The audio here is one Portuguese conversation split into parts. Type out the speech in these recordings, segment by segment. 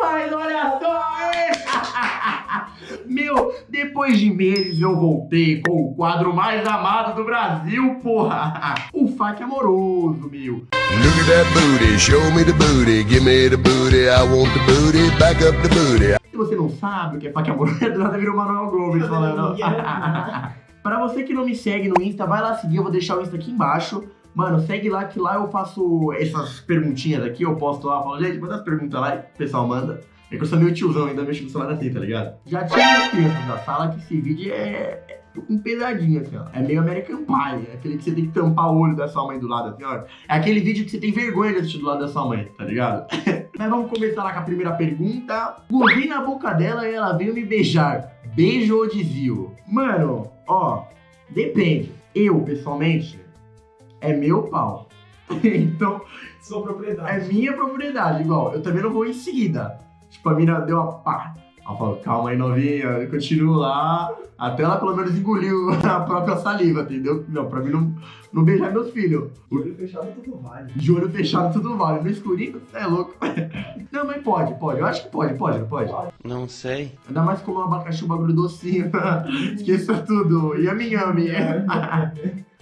Mas olha só! Meu, depois de meses eu voltei com o quadro mais amado do Brasil, porra! O FAQ amoroso, meu. Look at that booty, show me the booty, give me the booty, I want the booty, back up the booty. Se você não sabe o que é FAQ amoroso, do nada virou Manuel Gomes falando. Pra você que não me segue no Insta, vai lá seguir, eu vou deixar o Insta aqui embaixo. Mano, segue lá que lá eu faço essas perguntinhas aqui, eu posto lá, falo, gente, manda as perguntas lá e o pessoal manda. É que eu sou meio tiozão, ainda mexo no celular assim, tá ligado? Já tinha as crianças da sala que esse vídeo é, é um pesadinho, assim, ó. É meio American Pie, é aquele que você tem que tampar o olho da sua mãe do lado, assim, ó. É aquele vídeo que você tem vergonha de assistir do lado da sua mãe, tá ligado? Mas vamos começar lá com a primeira pergunta. Gorri na boca dela e ela veio me beijar. Beijo ou desvio? Mano, ó, depende. Eu, pessoalmente, é meu pau. então, Sua propriedade. é minha propriedade, igual. Eu também não vou em seguida. Tipo, a mina deu uma pá. Ela falou, calma aí, novinha. Eu continuo lá. Até ela pelo menos engoliu a própria saliva, entendeu? Não, pra mim não, não beijar meus filhos. De olho fechado tudo vale. De olho fechado tudo vale. No escurinho, você é louco. Não, mas pode, pode. Eu acho que pode, pode, não pode. Não sei. Ainda mais como um abacaxi, um bagulho docinho. Esqueça tudo. Yami yami.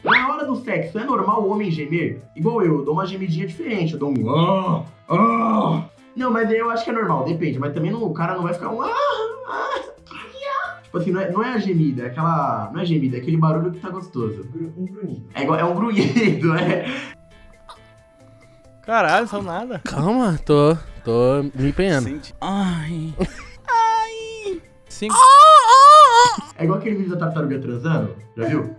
Na hora do sexo, é normal o homem gemer? Igual eu, eu dou uma gemidinha diferente. Eu dou um. Ah, ah. Não, mas eu acho que é normal, depende. Mas também não, o cara não vai ficar um. Ah, ah, ah. Tipo assim, não é, não é a gemida, é aquela. Não é gemida, é aquele barulho que tá gostoso. Um grunhido. É, igual, é um grunhido, é. Caralho, só nada. Calma, tô. tô me empenhando. Ai. Ai. Cinco. É igual aquele vídeo da tartaruga transando, já viu?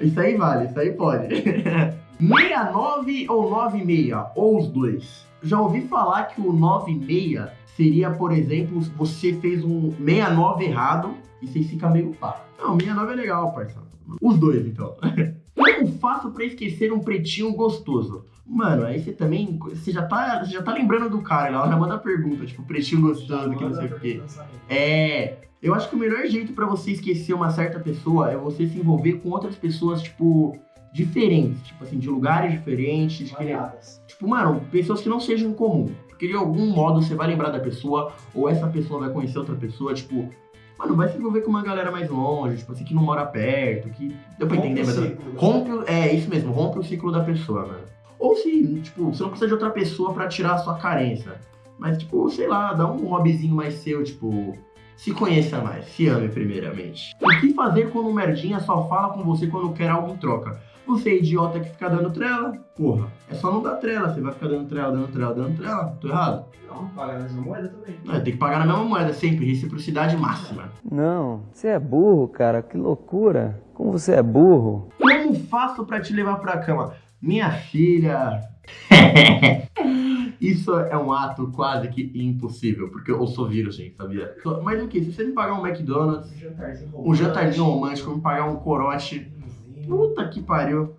Isso aí vale, isso aí pode. 69 ou 96, ou os dois. Já ouvi falar que o 96 seria, por exemplo, você fez um 69 errado e você fica meio pá. Não, 69 é legal, parceiro. Os dois, então. Como faço pra esquecer um pretinho gostoso? Mano, aí você também. Você já tá, você já tá lembrando do cara, ela já manda pergunta, tipo, pretinho gostoso, que não sei o quê. É. Eu acho que o melhor jeito pra você esquecer uma certa pessoa é você se envolver com outras pessoas, tipo, diferentes. Tipo assim, de lugares diferentes. Malhadas. Tipo, mano, pessoas que não sejam comum. Porque de algum modo você vai lembrar da pessoa, ou essa pessoa vai conhecer outra pessoa, tipo. Mano, vai se envolver com uma galera mais longe, tipo assim, que não mora perto, que. Deu pra Rompe entender, mas. ciclo Rompe. É, isso mesmo, rompe o ciclo da pessoa, mano. Ou se, tipo, você não precisa de outra pessoa pra tirar a sua carência. Mas, tipo, sei lá, dá um hobbyzinho mais seu, tipo. Se conheça mais, se ame primeiramente. O que fazer quando um merdinha só fala com você quando quer algo em troca? Você é idiota que fica dando trela? Porra, é só não dar trela, você vai ficar dando trela, dando trela, dando trela. Tô errado? Não, pagar na mesma moeda também. Não, tem que pagar na mesma moeda sempre, reciprocidade máxima. Não, você é burro, cara, que loucura. Como você é burro? Como faço pra te levar pra cama? Minha filha. Isso é um ato quase que impossível, porque eu sou virgem, sabia? Mas o que? Se você me pagar um McDonald's, Um jantarzinho um jantarzinho romântico, me pagar um corote, puta que pariu.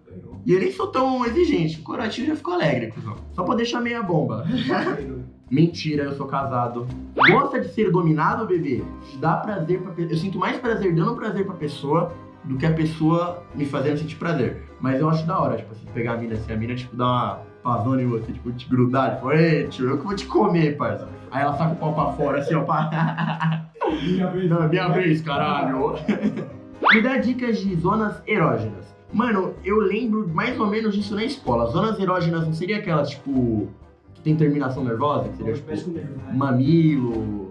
E eu nem sou tão exigente, o corotinho já ficou alegre, cuzão. Só pra deixar meia bomba. Mentira, eu sou casado. Gosta de ser dominado, bebê? Dá prazer pra pessoa. Eu sinto mais prazer dando prazer pra pessoa do que a pessoa me fazendo sentir prazer. Mas eu acho da hora, tipo, assim, pegar a mina assim, a mina, tipo, dar uma pavona em você, tipo, te grudar, tipo, ei, tio, eu que vou te comer, parça. Aí ela saca o pau pra fora, assim, ó, pá. Minha vez. Não, minha vez, caralho. Me dá dicas de zonas erógenas. Mano, eu lembro mais ou menos disso na escola. Zonas erógenas não seria aquelas, tipo, que tem terminação nervosa? Que seria, tipo, com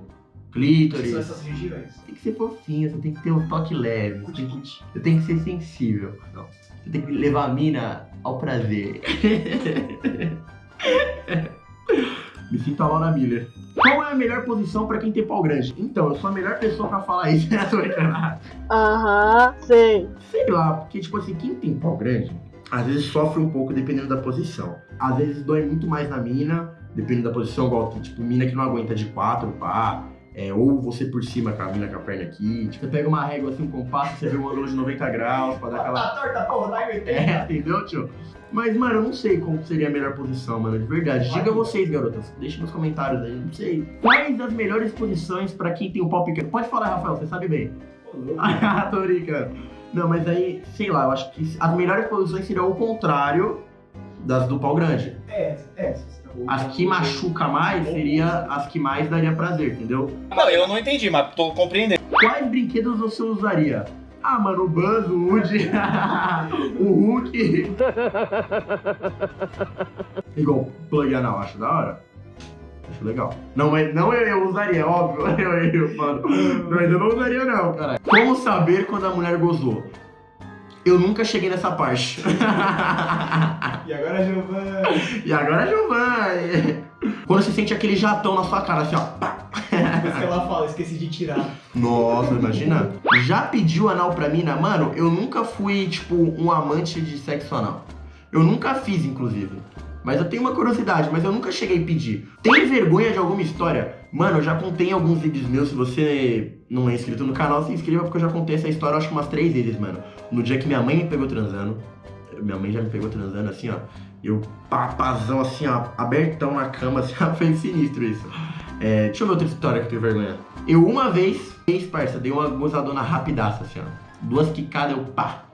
né? mamilo, São clítoris. essas regiões. Tem que ser fofinho, você tem que ter um toque leve. Você tem que, você tem que ser sensível. Não. Você tem que levar a mina ao prazer. Me sinto a Laura Miller. Qual é a melhor posição pra quem tem pau grande? Então, eu sou a melhor pessoa pra falar isso. Brincando. Aham, sei. Sei lá, porque, tipo assim, quem tem pau grande, às vezes sofre um pouco dependendo da posição. Às vezes dói muito mais na mina, dependendo da posição, igual, tem, tipo, mina que não aguenta de quatro, pá. É, ou você por cima com a mina com a perna aqui. Tipo, você pega uma régua assim, um compasso, você vê um ângulo de 90 graus pra dar aquela. Tá torta, porra, tá 80. É, entendeu, tio? Mas, mano, eu não sei como seria a melhor posição, mano, de verdade. Diga vocês, garotas. Deixa nos comentários aí, não sei. Quais as melhores posições pra quem tem um pau pequeno? Pode falar, Rafael, você sabe bem. Ah, tô brincando. Não, mas aí, sei lá, eu acho que as melhores posições seriam o contrário das do pau grande. É, é. As que machuca mais seria as que mais daria prazer, entendeu? Não, eu não entendi, mas tô compreendendo. Quais brinquedos você usaria? Ah, mano, o Buzz, o Woody, o Hulk. Igual plug anal, acho da hora. Acho legal. Não, mas não eu, eu usaria, óbvio. Eu, eu, mano. Mas eu não usaria, não, cara. Como saber quando a mulher gozou? Eu nunca cheguei nessa parte. E agora, Giovanni? e agora, Giovanni? Quando você sente aquele jatão na sua cara, assim, ó. pá. Depois que ela fala, esqueci de tirar. Nossa, imagina. Já pediu anal pra mina? Mano, eu nunca fui, tipo, um amante de sexo anal. Eu nunca fiz, inclusive. Mas eu tenho uma curiosidade, mas eu nunca cheguei a pedir. Tem vergonha de alguma história? Mano, eu já contei em alguns vídeos meus. Se você não é inscrito no canal, se inscreva, porque eu já contei essa história, acho que umas três vezes, mano. No dia que minha mãe me pegou transando. Minha mãe já me pegou transando, assim, ó. Eu, papazão, assim, ó, abertão na cama, assim, ó, foi sinistro isso. É, deixa eu ver outra história que eu tenho vergonha. Eu uma vez, vez, parça, dei uma gozadona rapidaça, assim, ó. Duas quicadas, eu pá.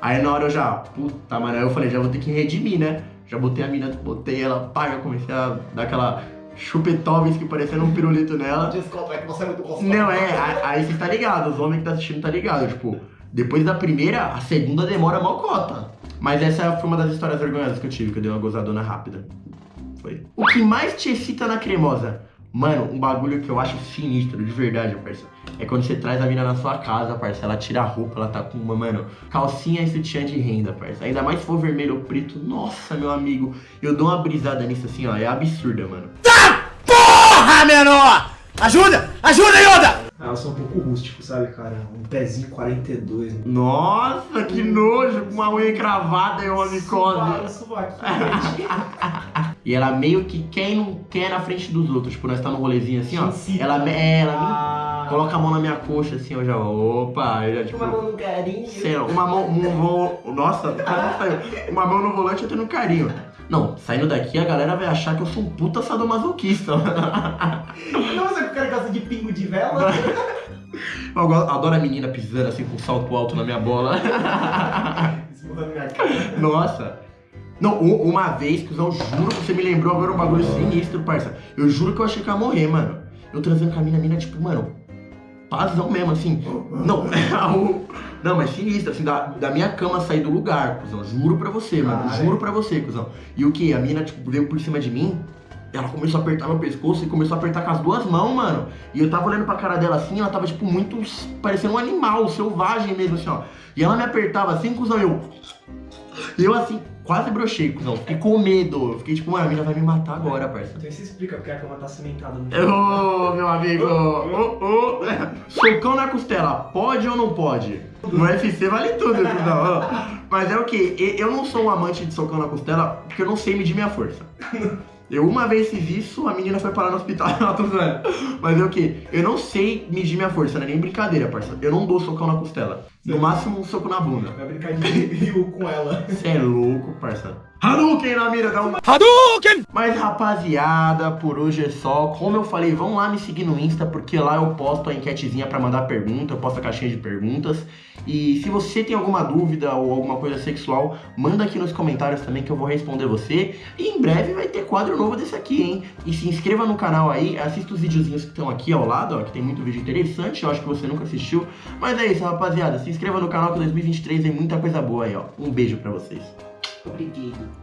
Aí na hora eu já, puta, mano, eu falei, já vou ter que redimir, né? Já botei a mina, botei ela, pá, já comecei a dar aquela chupetóvis que parecendo um pirulito nela. Desculpa, é que você é muito gostoso. Não, é, aí- você tá ligado, os homens que tá assistindo tá ligado, tipo, depois da primeira, a segunda demora mó cota. Mas essa foi uma das histórias vergonhosas que eu tive, que eu dei uma gozadona rápida. Foi. O que mais te excita na cremosa? Mano, um bagulho que eu acho sinistro, de verdade, parça. É quando você traz a mina na sua casa, parça. Ela tira a roupa, ela tá com uma, mano, calcinha e sutiã de renda, parça. Ainda mais se for vermelho ou preto. Nossa, meu amigo. Eu dou uma brisada nisso assim, ó. É absurda, mano. Porra, menor! Ajuda! Ajuda, Yoda! Ah, eu sou um pouco rústico, sabe, cara? Um pezinho 42. né? Nossa, que nojo, com uma unha encravada e uma micose. E ela meio que quer e não quer na frente dos outros. Tipo, nós tá no rolezinho assim, ó. Incita. Ela, é, ela Ah, coloca a mão na minha coxa assim, eu já, opa, eu já tipo. Uma mão no carinho. sei uma mão, um voo, nossa, quase saiu. Uma mão no volante eu tendo carinho. Não, saindo daqui a galera vai achar que eu sou um puta sadomasoquista. Não, você que o cara gosta de pingo de vela? Eu adoro a menina pisando assim com salto alto na minha bola. Isso muda a minha cara. Nossa. Não, uma vez, cuzão, juro que você me lembrou agora um bagulho sinistro, parça. Eu juro que eu achei que ia morrer, mano. Eu transando com a mina, a mina, tipo, mano, pazão mesmo, assim. Não, o- não, mas sinistro, assim, da, da minha cama sair do lugar, cuzão. Juro pra você, mano. Ai. Juro pra você, cuzão. E o que? A mina, tipo, veio por cima de mim. Ela começou a apertar meu pescoço e começou a apertar com as duas mãos, mano. E eu tava olhando pra cara dela assim, ela tava, tipo, muito parecendo um animal, selvagem mesmo, assim, ó. E ela me apertava assim, cuzão, eu. E eu assim, quase brochei, cuzão. Fiquei com medo. Eu fiquei tipo, mano, a mina vai me matar agora, parça. Então isso explica porque a cama tá cimentada no Ô, meu amigo! Ô, ô. Socão na costela, pode ou não pode? No UFC vale tudo, cuzão. Mas é o que? Eu não sou um amante de socão na costela porque eu não sei medir minha força. Eu uma vez fiz isso, a menina foi parar no hospital, ela tô zoando. Mas é o que? Eu não sei medir minha força, não é nem brincadeira, parça. Eu não dou socão na costela. No máximo um soco na bunda. Vai brincar de rio com ela. Você é louco, parça. Hadouken na mira, dá um Hadouken! mas rapaziada, por hoje é só. Como eu falei, vão lá me seguir no Insta, porque lá eu posto a enquetezinha pra mandar pergunta, eu posto a caixinha de perguntas. E se você tem alguma dúvida ou alguma coisa sexual, manda aqui nos comentários também que eu vou responder você. E em breve vai ter quadro novo desse aqui, hein? E se inscreva no canal aí, assista os videozinhos que estão aqui ao lado, ó, que tem muito vídeo interessante, eu acho que você nunca assistiu. Mas é isso, rapaziada, se inscreva no canal que 2023 tem muita coisa boa aí, ó. Um beijo pra vocês. Obrigado.